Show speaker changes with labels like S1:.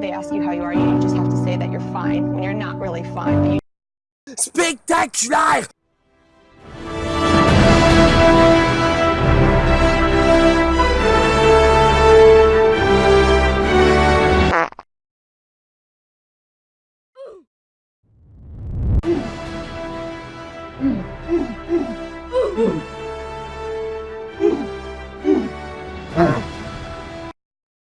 S1: They ask you how you are, you just have to say that you're fine when you're not really fine. You... Spectacular!
S2: Oh.